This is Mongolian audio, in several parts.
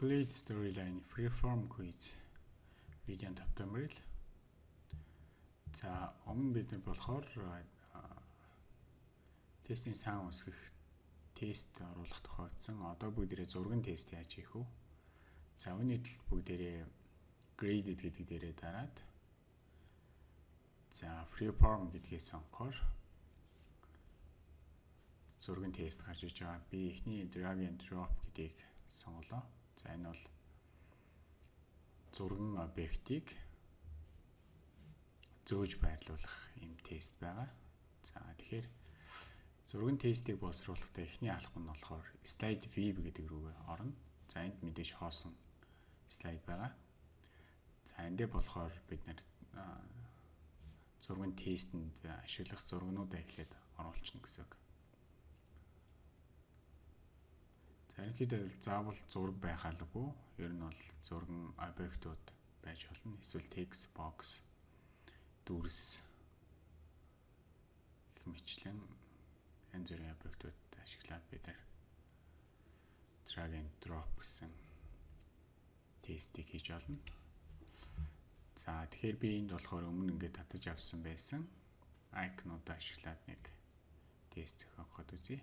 Glade Storyline Freeform Quiz видео тавтамрал. За өмнө бид нар болохоор тестийн сан үсгэх тест оруулах тохиолдсон. Одоо бүгдээрээ зургийн тест яаж хийх вэ? За үүний төлд бүгдээрээ graded гэдэг дээрээ дараад за freeform гэдгээс сонгохоор зургийн тест гарч иж байгаа. Би эхний drag and drop гэдгийг сонголоо. За энэ бол зурган объектыг зөөж байрлуулах юм тест байгаа. За тэгэхээр зурган тестийг боловсруулахдаа эхний алхам нь болохоор slide view гэдэг рүүгээ орно. За энд мэдээж хоосон слайд байгаа. За эндээ болохоор бид нэр зурган тестэнд ашиглах зургнуудаа эхлээд оруулчихна гэсэн үг. За ерөнхийдөө заавал зураг байх албагүй. Ер нь бол зурган объектууд байж болно. Эсвэл text box, дүрс гэх мэтлэн янз бүрийн объектууд ашиглаад бид нар drag and drop гэсэн тестийг хийж олно. За тэгэхээр би энд болохоор өмнө ингээд татаж авсан байсан айкнуудаа ашиглаад нэг тест зохиогоход үзье.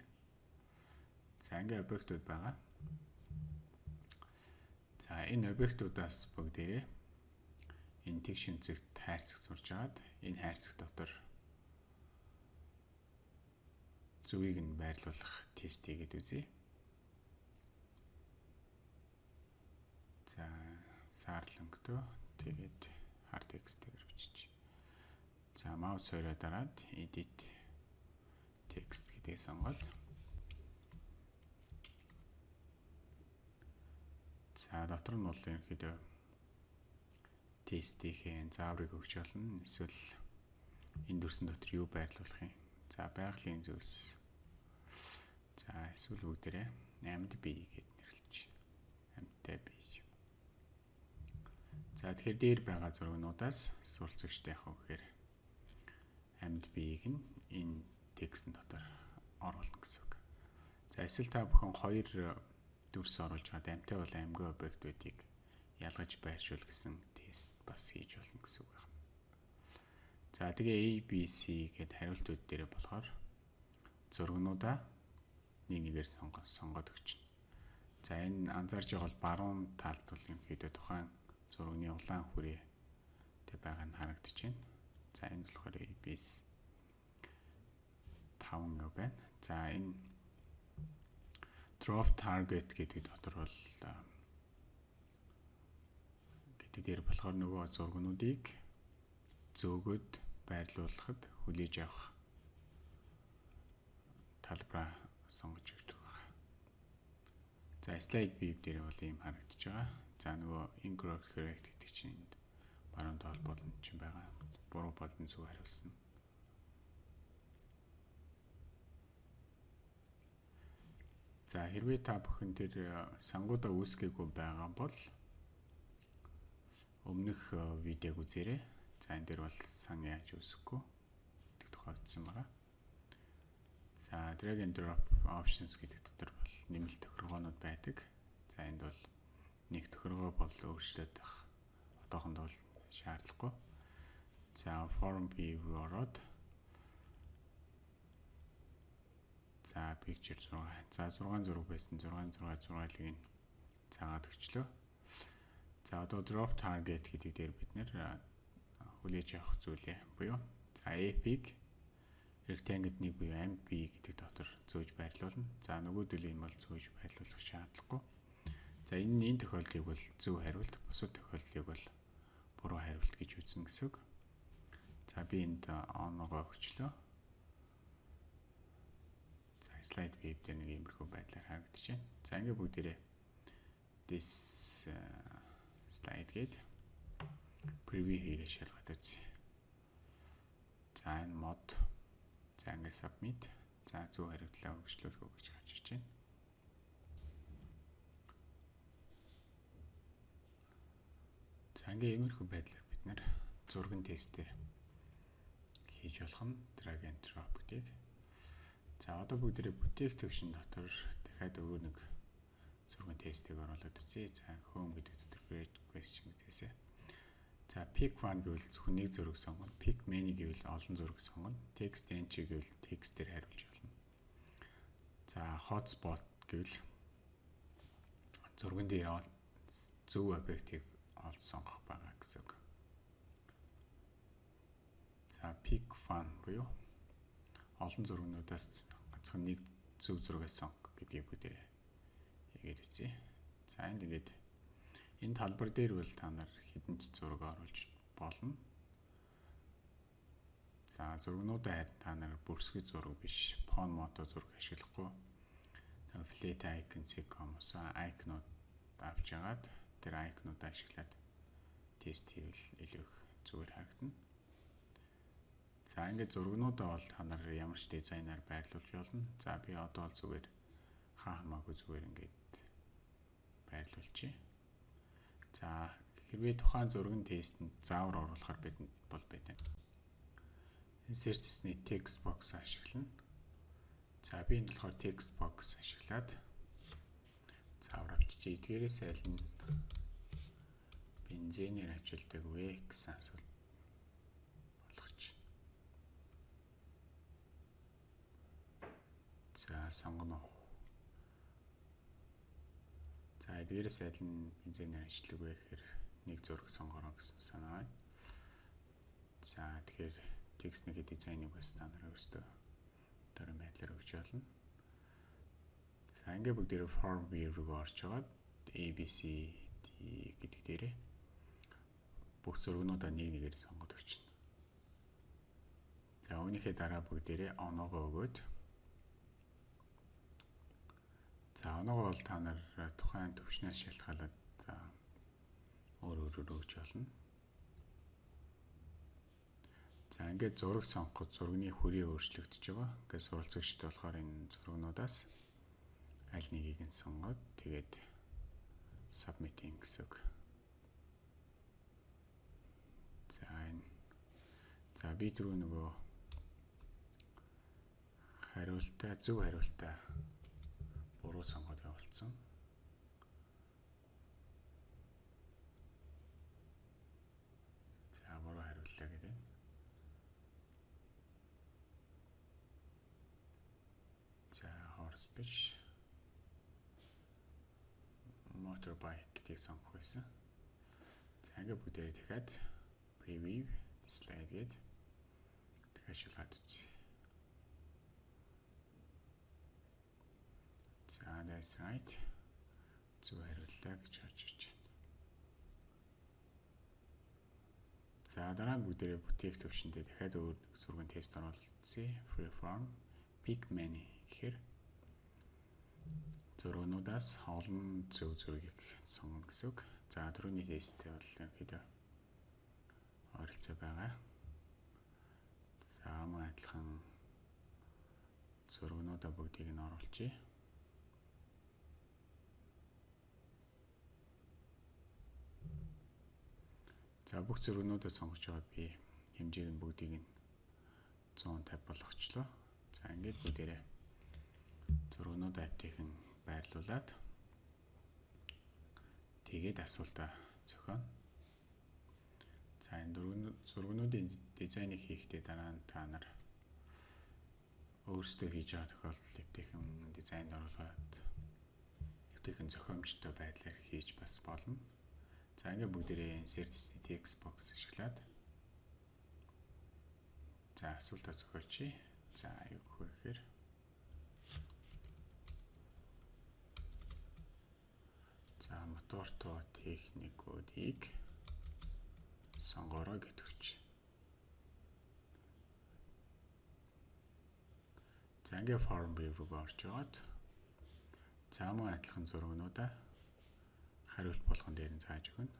За ингээ объектууд байгаа. За энэ объектуудаас бүгдээрээ энэ тэг шинцэгт хайрцаг сурж агаад энэ хайрцаг дотор зүвийг нь байрлуулах тест хийгээд үзье. За саарлөнгөтөө тэгээд hard text-ээр бичиж. За маус хоёроо дараад edit text гэдгийг сонгоод За дотор нь бол ерөнхийдөө тестийнхээ зааврыг өгч болно. Эсвэл энэ дүрсэн дотор юу байрлуулах юм. За байгалийн зүйлс. За эсвэл бүгдээрээ 8-д бий гэд нэрлэж. 8-тай бий. За тэгэхээр дээр байгаа зургнуудаас суралцагчтай яг үхээр амьд биеийг нь энэ текстэн дотор оруулна гэсэн үг. За эсвэл та бүхэн хоёр дүрс оруулж байгаа амьтаа бол амьгүй объектуудыг ялгаж байршуул гэсэн тест бас хийж болно гэсэн үг байна. За тэгээ ABC гэд хариултууд дээр болохоор зургнуудаа нэг нэгээр сонгоод өгч. За энэ анзаарч байгаа бол баруун талд бол юмхийдээ тухайн зургийн улаан хүрээ тэг байгаа нь харагдаж байна. За энэ болохоор ABC 5 юу байна. За энэ drop target гэдэг дотор бол гэдэг дээр болохоор нөгөө зургнуудыг зөөгөөд байрлуулахад хүлээж авах талбараа сонгож өгдөг байна. За slide view дээр бол ийм харагдаж байгаа. За нөгөө incorrect correct гэдэг чинь баруун тоол болон чинь байгаа. Буруу болон зөв хариулсан. За хэрвээ та бүхэн тэр э, сангуудаа үүсгээгүй байгаа бол өмнөх э, видеог үзээрэй. За энэ дээр бол сан яаж үүсэхгүй гэдэг тохиолдсон байгаа. За drag and drop options гэдэг дотор бол нэмэлт тохиргоонууд байдаг. За энд бол нэг тохиргоо бол өөрчлөлт байх. Одоохондоо бол шаардлагагүй. За form view ороод За picture 6. За 6 зураг байсан. 6 6 6-ыг нь цаагаад өчлөө. За одоо drop target гэдэг дээр бид нэр хүлээж авах зүйлээ буюу за epic rectangle-ний буюу MP гэдэг дотор зөөж байрлуулна. За нөгөөдөл энэ бол зөөж байрлуулах шаардлагагүй. За энэ энэ тохиолдлыг бол зөв хариулт, бусад тохиолдлыг бол буруу хариулт гэж үзнэ гэсэн үг. За би энд on-гоо өгчлөө slide view дээр нэг иймэрхүү байдлаар харагдаж байна. За ингээ бүгдээрээ this uh, slide гээд preview хийгээ шалгаад үзье. За энэ мод за ингээ submit за зөв хариултлаа өргөжлүүлэх үү гэж ирж байна. За ингээ иймэрхүү байдлаар бид нэр зурган тестээ хийж болох нь drag and drop гэдэг За одоо бүгдээрээ бүтээх төвшин дотор дахиад өөр нэг зургийн тестийг оруулаад үзье. За home гэдэг create question гэсэн. За pick one гэвэл зөвхөн нэг зураг сонгоно. Pick many гэвэл олон зураг сонгоно. Text entry гэвэл текстээр хариулж болно. За hotspot гэвэл зурган дээр зөв объектыг олж сонгох байгаа гэсэн үг. За pick fun буюу олон зургнуудаас ганцхан нэг зөв зургийг сонгох гэдгийг бүгдээ хийгээд үзье. За энд ингээд энэ талбар дээр бол та нар хідэн ч зураг оруулж болно. За зургнуудаа харин та нар бүрсгэж зураг биш, фон мото зураг ашиглахгүй. Та flat icon com-оос icon-ууд авч ягаад тэр icon-уудаа ашиглаад тест хийвэл илүү их зүгээр харагдана. За ингээд зургнуудаа бол та нар ямар ч дизайнаар байрлуулж болно. За би одоо бол зүгээр хаа хамаагүй зүгээр ингээд байрлуулчих. За хэрвээ тухайн зургийн тестэнд заавар оруулахар бидэнд бол байдаг. Search-ны text box ашиглана. За би энэ болохоор text box ашиглаад заавар авчиж эдгээрээс аль нь бензинээр ажилдаг вэ гэсэн асуулт За сонгоно. За эдгээрээс аль нь бензинээр ажилладаг вэ гэхээр нэг зураг сонгороо гэсэн санаа. За тэгэхээр текстний дизайныг бас та нараа өөрсдөө дөрөв байдлаар өгч болно. За ингээ бүгдээрээ form view руу орчоод ABC гэдэг дээрээ бүх зургнуудаа нэг нэгээр сонгоод өчнө. За үүнийхээ дараа бүгдээрээ оноогоо өгөөд За оноогоо бол та нар тухайн төвчнөөс шалтгаалаад өөр өөрөөр өгч болно. За ингээд зураг сонгоход зургийн хүрээ өөрчлөгдөж байгаа. Ингээд суралцагчд болохоор энэ зургнуудаас аль нэгийг нь сонгоод тэгээд submitting гэсэн үг. За энэ за би түрүү нөгөө хариултаа зөв хариултаа буруу сонгоод явуулсан. За буруу хариуллаа гэдэг. За horse биш motorbike гэдгийг сонгох байсан. За ингээ бүгдээрээ дахиад preview slide гээд дахиад шалгаад үзье. That's right. Зөв хариуллаа гэж харж байна. За дараа нь бүгдээрээ бүтээх төвшөндөө дахиад өөр нэг зургийн тест оруулалтыг freeform pick many гэхээр зургнуудаас олон зөв зургийг сонгоно гэсэн үг. За дөрөвний тесттэй бол ерөнхийдөө ойролцоо байгаа. За мөн адилхан зургнуудаа бүгдийг нь оруулъя. За бүх зургнуудаа сонгож байгаа би хэмжээг нь бүгдийг нь 150 болгочлоо. За ингээд бүгдээрээ зургнууд апдейхэн байрлуулад тэгээд асуултаа зохионо. За энэ зургнуудын дизайныг хийхдээ дараа нь та нар өөрсдөө хийж байгаа тохиолдолд эвтэйхэн дизайнд оруулаад эвтэйхэн зохиомжтой байдлаар хийж бас болно. За ингээ бүгдээрээ insert text box ашиглаад за асуултаа зохиоч. За юу гэхээр За мотортой техникүүдийг сонгороо гэтгч. За ингээ form view руу орчоод за мөн адилхан зургнуудаа хариулт болгон дээр нь зааж өгнө.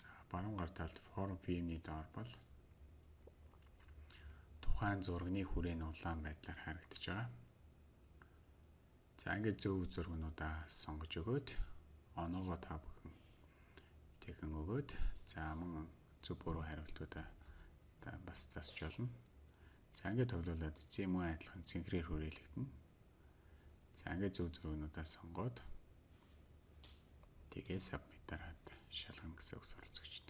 За баруун гар талд form view-ний доор бол тухайн зургийн хүрээ нь улаан байдлаар харагдаж байгаа. За ингээд зөв зургнуудаа сонгож өгөөд оноогоо та бүхэн тэгэн өгөөд за мөн зөв буруу хариултуудаа та бас засч болно. За ингээд тоглуулад зэм үе адилхан цэнхрээр хүрээлэгдэнэ. За ингээд зөв зөвнүүдээ сонгоод Тэгээ submit дараад шалгана гэсэн үг суралцагчд.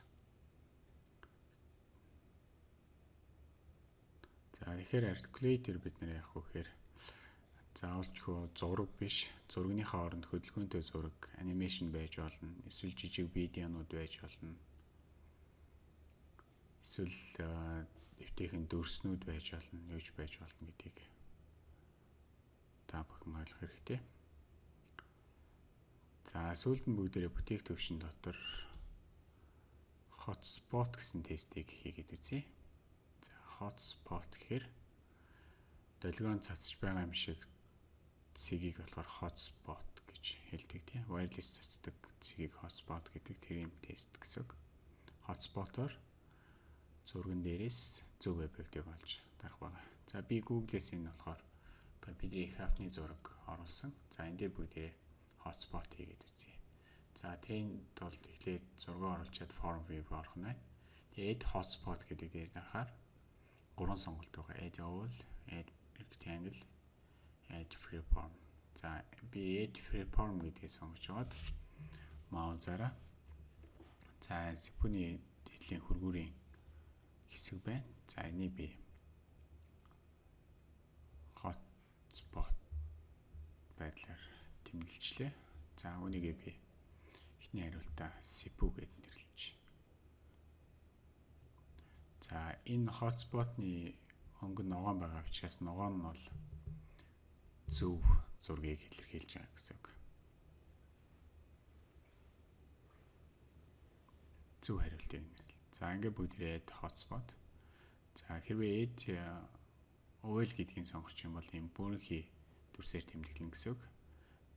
За тэгэхээр articulator бид нэр яах вэ гэхээр заавалчгүй зураг биш зургийнхаа оронд хөдөлгөөнтэй зураг анимашн байж болно эсвэл жижиг видеонууд байж болно эсвэл эвтэйхэн дөрснүүд байж болно юуж байж болно гэдгийг та бүхэн ойлгох хэрэгтэй. За сүүлд нь бүгдээрээ бүтээх төвшин дотор hotspot гэсэн тестийг хийгээд үзье. За hotspot гэхээр долгион цацж байгаа юм шиг цэгийг болохоор hotspot гэж хэлдэг тийм. Wireless цацдаг цэгийг hotspot гэдэг тэрийн тест гэсэн. Hotspot-оор зурган дээрээс зөв объектыг олж дарах байгаа. За би Google-с энэ болохоор компьютерийн их хавтны зураг оруулсан. За энэ дээр бүгдээ hotspot хийгээд үзье. За тэрийн тулд эхлээд зураг оруулчаад form view орох нь байна. Тэгээ add hotspot гэдэг дээр дарахаар гурван сонголт байгаа. Add all, add rectangle, add freeform. За би add freeform гэдгийг сонгож аваад маузаараа за зипүний дэдлийн хөргүүрийн хэсэг байна. За энийг би hotspot байдлаар тэмдэглэжлээ. За үүнийгээ би эхний хариултаа SIPU гэд нэрлэж. За энэ хотспотны өнгө ногоон байгаа учраас ногоон нь бол зөв зургийг илэрхийлж байгаа гэсэн үг. Зөв хариултыг нэрлээ. За ингээд бүгдээ хотспот. За хэрвээ эд OL гэдгийг сонгох юм бол ийм бүрэнхий дүрсээр тэмдэглэн гэсэн үг.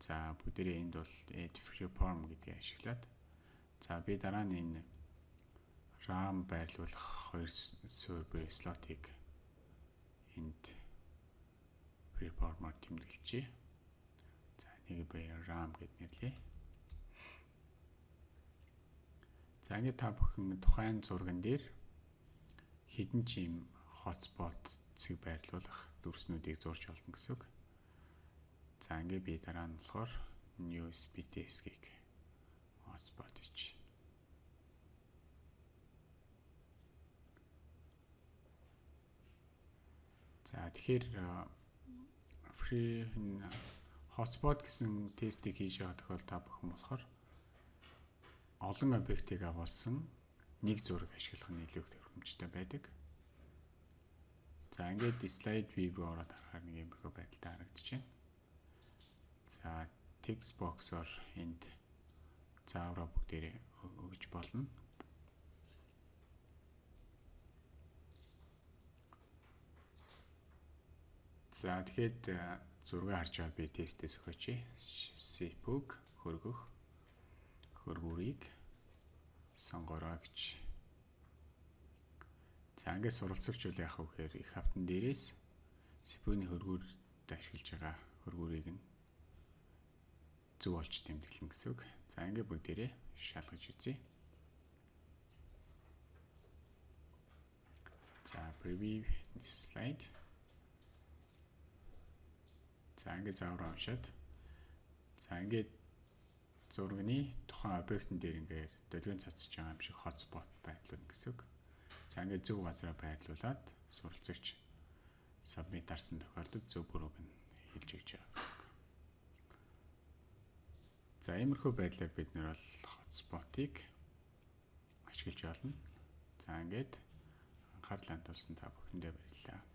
За бүгдээрээ энд бол add freeform гэдгийг ашиглаад за би дараа нь энэ RAM байрлуулах хоёр суурь буюу слотыг энд freeform-оор тэмдэглэжээ. За нэг би RAM гэд нэрлэе. За ингэ та бүхэн тухайн зурган дээр хідэн чим hotspot цэг байрлуулах дүрснүүдийг зурж олно гэсэн үг. За ингээ би дараа нь болохоор new SPTS-ийг hotspot хийж. За тэгэхээр free hotspot гэсэн тестийг хийж байгаа тохиол та бүхэн болохоор олон объектыг агуулсан нэг зураг ашиглах нь илүү төвхөмжтэй байдаг. За ингээд slide view ороод харахаар нэг юм бөхөө байдалтай харагдаж байна. За text box-оор энд заавраа бүгдээрээ өгж болно. За тэгэхэд зураг харж байгаа би тестээс өгөөч. Sipug хөргөх хөргүүрийг сонгороо гэж. За ингээд суралцагч үл яах вэ гэхээр их хавтан дээрээс Sipug-ны хөргүүрд ашиглаж байгаа хөргүүрийг нь зөв олж тэмдэглэн гэсэн үг. За ингээ бүгдээрээ шалгаж үзье. За preview this slide. За ингээ заавар уншаад за ингээ зургийн тухайн объектын дээр ингээ долгион цацж байгаа юм шиг hotspot байдлууд гэсэн үг. За ингээ зөв газараа байрлуулад суралцагч submit дарсан тохиолдолд зөв бүрүүг нь хэлж өгч байгаа. За иймэрхүү байдлаар бид нэр бол хотспотыг ашиглаж байна. За ингээд анхаарлаа тулсан та бүхэндээ баярлалаа.